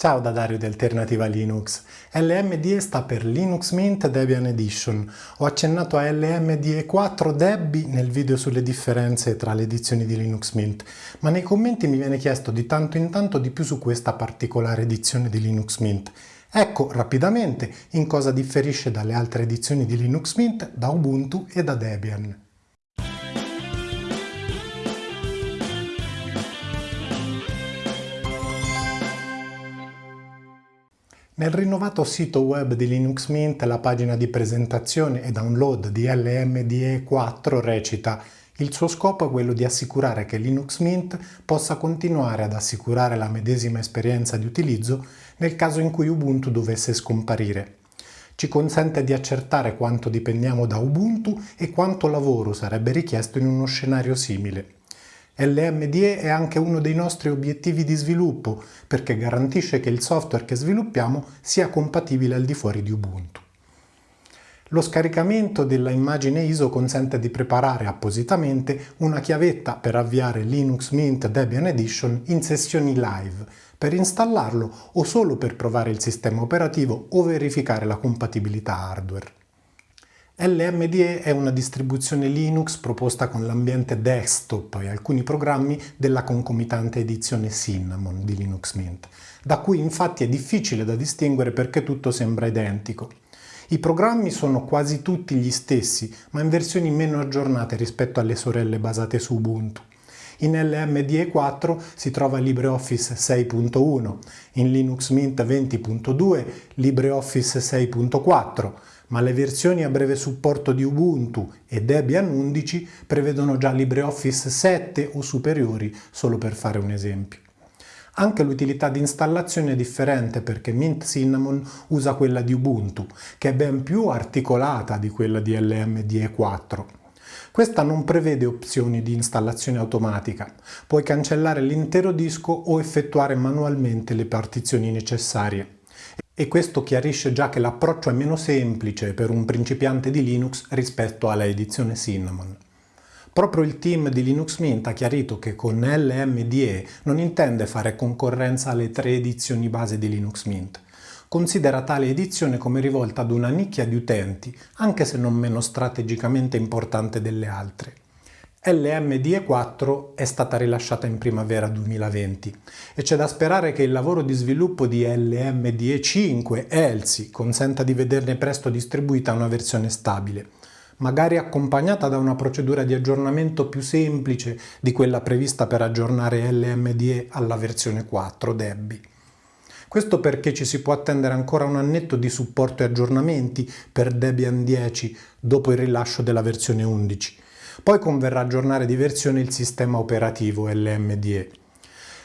Ciao da Dario di Alternativa Linux. LMDE sta per Linux Mint Debian Edition. Ho accennato a LMDE 4 Debbie nel video sulle differenze tra le edizioni di Linux Mint, ma nei commenti mi viene chiesto di tanto in tanto di più su questa particolare edizione di Linux Mint. Ecco rapidamente in cosa differisce dalle altre edizioni di Linux Mint da Ubuntu e da Debian. Nel rinnovato sito web di Linux Mint la pagina di presentazione e download di LMDE 4 recita il suo scopo è quello di assicurare che Linux Mint possa continuare ad assicurare la medesima esperienza di utilizzo nel caso in cui Ubuntu dovesse scomparire. Ci consente di accertare quanto dipendiamo da Ubuntu e quanto lavoro sarebbe richiesto in uno scenario simile. LMDE è anche uno dei nostri obiettivi di sviluppo perché garantisce che il software che sviluppiamo sia compatibile al di fuori di Ubuntu. Lo scaricamento della immagine ISO consente di preparare appositamente una chiavetta per avviare Linux Mint Debian Edition in sessioni live, per installarlo o solo per provare il sistema operativo o verificare la compatibilità hardware. LMDE è una distribuzione Linux proposta con l'ambiente desktop e alcuni programmi della concomitante edizione Cinnamon di Linux Mint, da cui infatti è difficile da distinguere perché tutto sembra identico. I programmi sono quasi tutti gli stessi, ma in versioni meno aggiornate rispetto alle sorelle basate su Ubuntu. In LMDE 4 si trova LibreOffice 6.1, in Linux Mint 20.2 LibreOffice 6.4, ma le versioni a breve supporto di Ubuntu e Debian 11 prevedono già LibreOffice 7 o superiori, solo per fare un esempio. Anche l'utilità di installazione è differente perché Mint Cinnamon usa quella di Ubuntu, che è ben più articolata di quella di LMDE 4. Questa non prevede opzioni di installazione automatica, puoi cancellare l'intero disco o effettuare manualmente le partizioni necessarie. E questo chiarisce già che l'approccio è meno semplice per un principiante di Linux rispetto alla edizione Cinnamon. Proprio il team di Linux Mint ha chiarito che con LMDE non intende fare concorrenza alle tre edizioni base di Linux Mint, considera tale edizione come rivolta ad una nicchia di utenti, anche se non meno strategicamente importante delle altre. LMDE 4 è stata rilasciata in primavera 2020 e c'è da sperare che il lavoro di sviluppo di LMDE 5 ELSI consenta di vederne presto distribuita una versione stabile, magari accompagnata da una procedura di aggiornamento più semplice di quella prevista per aggiornare LMDE alla versione 4 Debbie. Questo perché ci si può attendere ancora un annetto di supporto e aggiornamenti per Debian 10 dopo il rilascio della versione 11. Poi converrà aggiornare di versione il sistema operativo LMDE.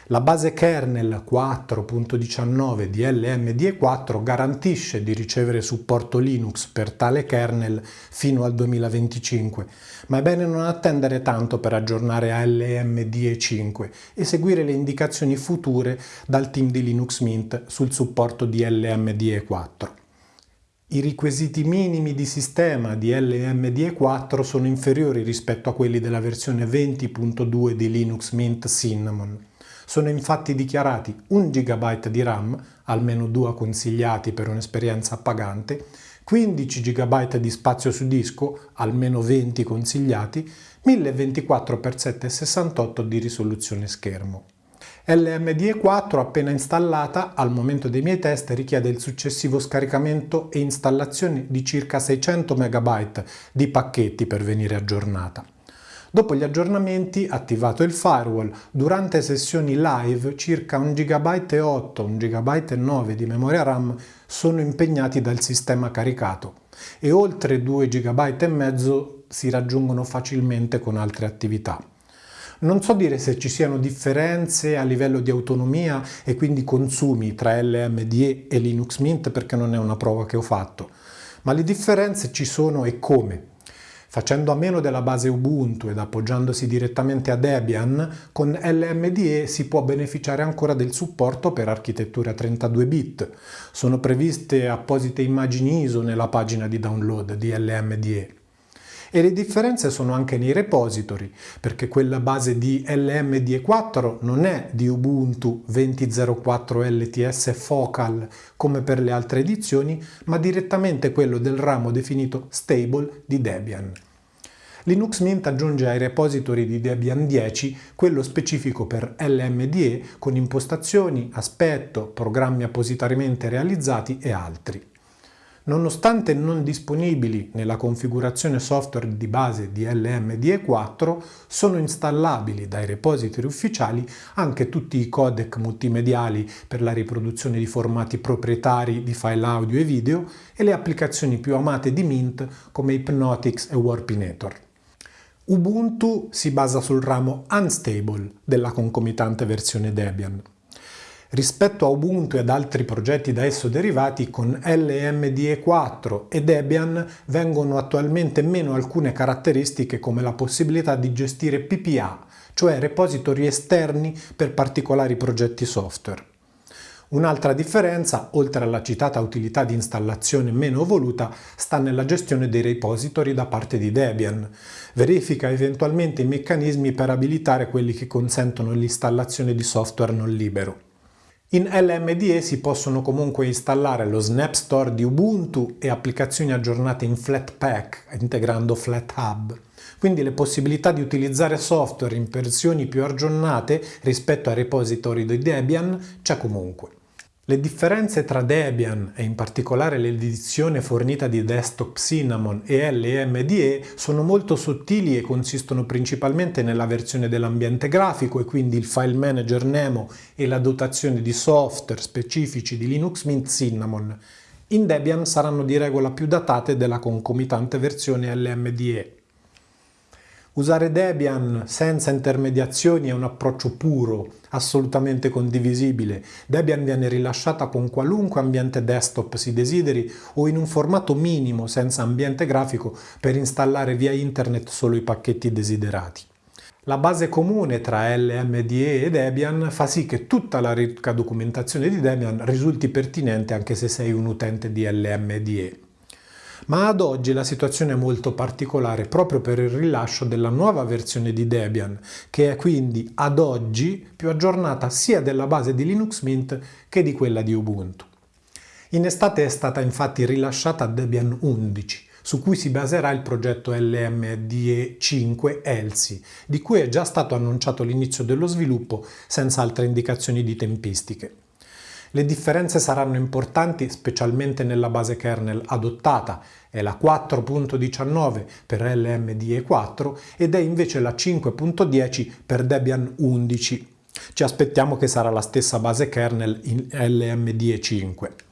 La base kernel 4.19 di LMDE 4 garantisce di ricevere supporto Linux per tale kernel fino al 2025, ma è bene non attendere tanto per aggiornare a LMDE 5 e seguire le indicazioni future dal team di Linux Mint sul supporto di LMDE 4. I requisiti minimi di sistema di LMDE 4 sono inferiori rispetto a quelli della versione 20.2 di Linux Mint Cinnamon. Sono infatti dichiarati 1 GB di RAM, almeno due consigliati per un'esperienza appagante, 15 GB di spazio su disco, almeno 20 consigliati, 1024x768 di risoluzione schermo. LMDE 4 appena installata, al momento dei miei test richiede il successivo scaricamento e installazione di circa 600 MB di pacchetti per venire aggiornata. Dopo gli aggiornamenti, attivato il firewall, durante sessioni live circa 1 GB e 8, 1 GB e 9 di memoria RAM sono impegnati dal sistema caricato e oltre 2 GB e mezzo si raggiungono facilmente con altre attività. Non so dire se ci siano differenze a livello di autonomia e quindi consumi tra LMDE e Linux Mint perché non è una prova che ho fatto, ma le differenze ci sono e come. Facendo a meno della base Ubuntu ed appoggiandosi direttamente a Debian, con LMDE si può beneficiare ancora del supporto per architettura 32 bit. Sono previste apposite immagini ISO nella pagina di download di LMDE. E le differenze sono anche nei repository, perché quella base di LMDE4 non è di Ubuntu 20.04 LTS Focal come per le altre edizioni, ma direttamente quello del ramo definito stable di Debian. Linux Mint aggiunge ai repository di Debian 10 quello specifico per LMDE con impostazioni, aspetto, programmi appositamente realizzati e altri. Nonostante non disponibili nella configurazione software di base di LMDE4, sono installabili dai repository ufficiali anche tutti i codec multimediali per la riproduzione di formati proprietari di file audio e video e le applicazioni più amate di Mint come Hypnotix e Warpinator. Ubuntu si basa sul ramo Unstable della concomitante versione Debian. Rispetto a Ubuntu ed altri progetti da esso derivati, con LMDE4 e Debian vengono attualmente meno alcune caratteristiche come la possibilità di gestire PPA, cioè repository esterni per particolari progetti software. Un'altra differenza, oltre alla citata utilità di installazione meno voluta, sta nella gestione dei repository da parte di Debian. Verifica eventualmente i meccanismi per abilitare quelli che consentono l'installazione di software non libero. In LMDE si possono comunque installare lo Snap Store di Ubuntu e applicazioni aggiornate in Flatpak, integrando FlatHub. Quindi le possibilità di utilizzare software in versioni più aggiornate rispetto ai repository di Debian c'è comunque. Le differenze tra Debian e in particolare l'edizione fornita di Desktop Cinnamon e LMDE sono molto sottili e consistono principalmente nella versione dell'ambiente grafico e quindi il file manager Nemo e la dotazione di software specifici di Linux Mint Cinnamon. In Debian saranno di regola più datate della concomitante versione LMDE. Usare Debian senza intermediazioni è un approccio puro, assolutamente condivisibile. Debian viene rilasciata con qualunque ambiente desktop si desideri o in un formato minimo senza ambiente grafico per installare via internet solo i pacchetti desiderati. La base comune tra LMDE e Debian fa sì che tutta la ricca documentazione di Debian risulti pertinente anche se sei un utente di LMDE. Ma ad oggi la situazione è molto particolare proprio per il rilascio della nuova versione di Debian, che è quindi ad oggi più aggiornata sia della base di Linux Mint che di quella di Ubuntu. In estate è stata infatti rilasciata Debian 11, su cui si baserà il progetto LMDE 5 ELSI, di cui è già stato annunciato l'inizio dello sviluppo senza altre indicazioni di tempistiche. Le differenze saranno importanti specialmente nella base kernel adottata, è la 4.19 per LMDE 4 ed è invece la 5.10 per Debian 11. Ci aspettiamo che sarà la stessa base kernel in LMDE 5.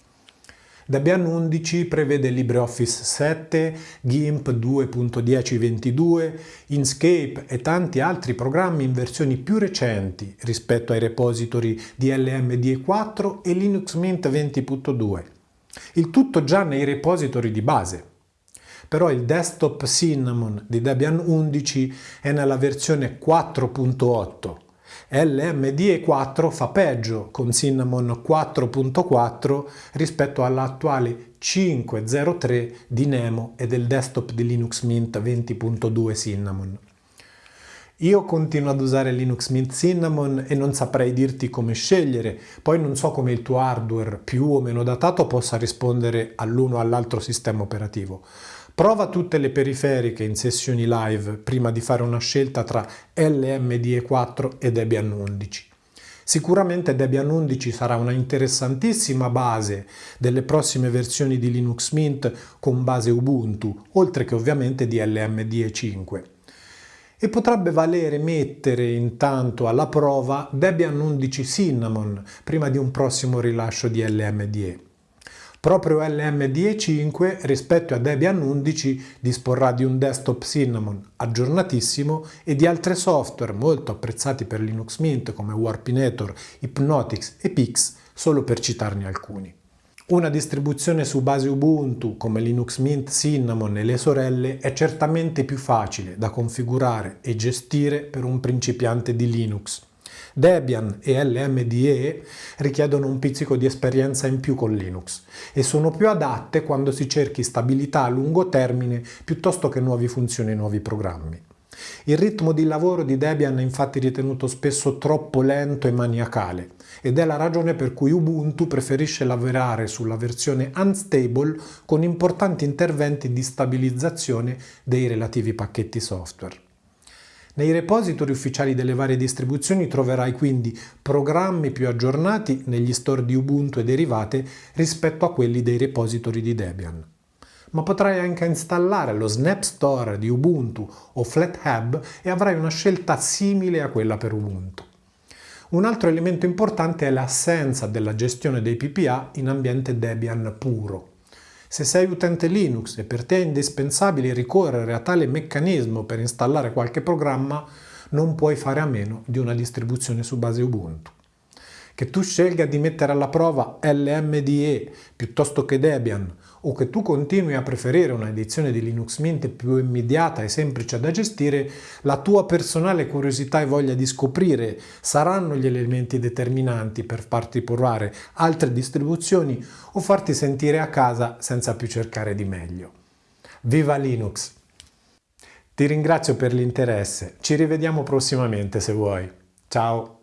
Debian 11 prevede LibreOffice 7, GIMP 2.1022, Inkscape e tanti altri programmi in versioni più recenti rispetto ai repository di LMDE 4 e Linux Mint 20.2. Il tutto già nei repository di base. Però il desktop Cinnamon di Debian 11 è nella versione 4.8 LMDE4 fa peggio con Cinnamon 4.4 rispetto all'attuale 5.03 di Nemo e del desktop di Linux Mint 20.2 Cinnamon. Io continuo ad usare Linux Mint Cinnamon e non saprei dirti come scegliere, poi non so come il tuo hardware più o meno datato possa rispondere all'uno o all'altro sistema operativo. Prova tutte le periferiche in sessioni live prima di fare una scelta tra LMDE4 e Debian 11. Sicuramente Debian 11 sarà una interessantissima base delle prossime versioni di Linux Mint con base Ubuntu, oltre che ovviamente di LMDE 5. E potrebbe valere mettere intanto alla prova Debian 11 Cinnamon prima di un prossimo rilascio di LMDE. Proprio LMDE5 rispetto a Debian 11 disporrà di un desktop Cinnamon aggiornatissimo e di altri software molto apprezzati per Linux Mint come Warpinator, Hypnotix e Pix, solo per citarne alcuni. Una distribuzione su base Ubuntu come Linux Mint Cinnamon e le sorelle è certamente più facile da configurare e gestire per un principiante di Linux Debian e LMDE richiedono un pizzico di esperienza in più con Linux e sono più adatte quando si cerchi stabilità a lungo termine piuttosto che nuove funzioni e nuovi programmi. Il ritmo di lavoro di Debian è infatti ritenuto spesso troppo lento e maniacale ed è la ragione per cui Ubuntu preferisce lavorare sulla versione unstable con importanti interventi di stabilizzazione dei relativi pacchetti software. Nei repository ufficiali delle varie distribuzioni troverai quindi programmi più aggiornati negli store di Ubuntu e derivate rispetto a quelli dei repository di Debian. Ma potrai anche installare lo Snap Store di Ubuntu o FlatHub e avrai una scelta simile a quella per Ubuntu. Un altro elemento importante è l'assenza della gestione dei PPA in ambiente Debian puro. Se sei utente Linux e per te è indispensabile ricorrere a tale meccanismo per installare qualche programma, non puoi fare a meno di una distribuzione su base Ubuntu. Che tu scelga di mettere alla prova LMDE piuttosto che Debian o che tu continui a preferire un'edizione di Linux Mint più immediata e semplice da gestire, la tua personale curiosità e voglia di scoprire saranno gli elementi determinanti per farti provare altre distribuzioni o farti sentire a casa senza più cercare di meglio. Viva Linux! Ti ringrazio per l'interesse, ci rivediamo prossimamente se vuoi. Ciao!